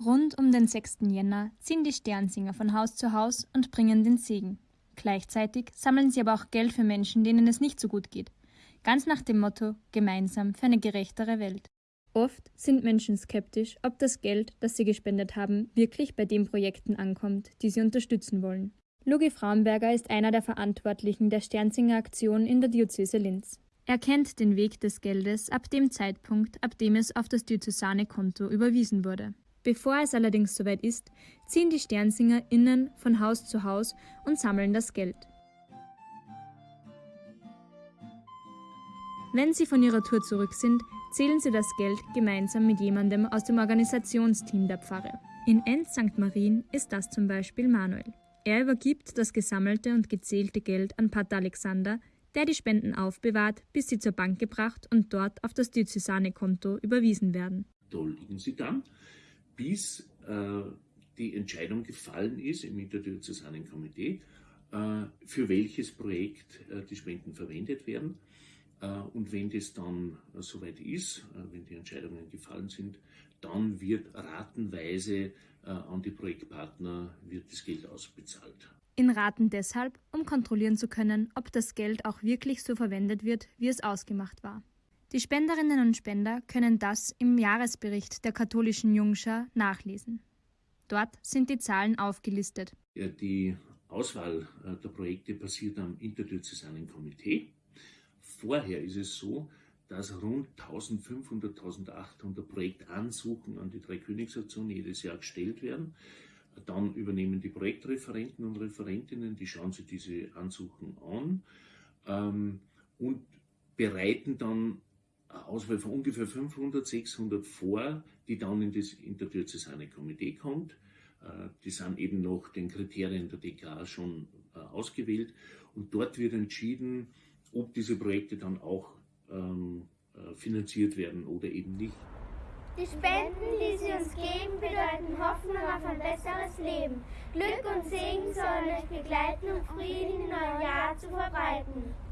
6. Jänner ziehen die Sternsinger von Haus zu Haus und bringen den Segen. Gleichzeitig sammeln sie aber auch Geld für Menschen, denen es nicht so gut geht. Ganz nach dem Motto Gemeinsam für eine gerechtere Welt. Oft sind Menschen skeptisch, ob das Geld, das sie gespendet haben, wirklich bei den Projekten ankommt, die sie unterstützen wollen. Lugi Frauenberger ist einer der Verantwortlichen der Sternsinger Aktion in der Diözese Linz. Er kennt den Weg des Geldes ab dem Zeitpunkt, ab dem es auf das diözesane Konto überwiesen wurde. Bevor es allerdings soweit ist, ziehen die SternsingerInnen von Haus zu Haus und sammeln das Geld. Wenn sie von ihrer Tour zurück sind, zählen sie das Geld gemeinsam mit jemandem aus dem Organisationsteam der Pfarre. In Enz St. Marien ist das zum Beispiel Manuel. Er übergibt das gesammelte und gezählte Geld an Pater Alexander, der die Spenden aufbewahrt, bis sie zur Bank gebracht und dort auf das diözesane Konto überwiesen werden. Da liegen sie dann bis äh, die Entscheidung gefallen ist im interdiözesanen Komitee, äh, für welches Projekt äh, die Spenden verwendet werden. Äh, und wenn das dann äh, soweit ist, äh, wenn die Entscheidungen gefallen sind, dann wird ratenweise an die Projektpartner wird das Geld ausbezahlt. In Raten deshalb, um kontrollieren zu können, ob das Geld auch wirklich so verwendet wird, wie es ausgemacht war. Die Spenderinnen und Spender können das im Jahresbericht der katholischen Jungschar nachlesen. Dort sind die Zahlen aufgelistet. Die Auswahl äh, der Projekte passiert am interdiözesanen Komitee. Vorher ist es so, dass rund 1500, 1800 Projektansuchen an die Dreikönigsaktion jedes Jahr gestellt werden. Dann übernehmen die Projektreferenten und Referentinnen, die schauen sich diese Ansuchen an ähm, und bereiten dann Auswahl von ungefähr 500, 600 vor, die dann in das interdiözesane Komitee kommt. Äh, die sind eben nach den Kriterien der DK schon äh, ausgewählt und dort wird entschieden, ob diese Projekte dann auch ähm, äh, finanziert werden oder eben nicht. Die Spenden, die Sie uns geben, bedeuten Hoffnung auf ein besseres Leben. Glück und Segen sollen euch begleiten, um Frieden im neuen Jahr zu verbreiten.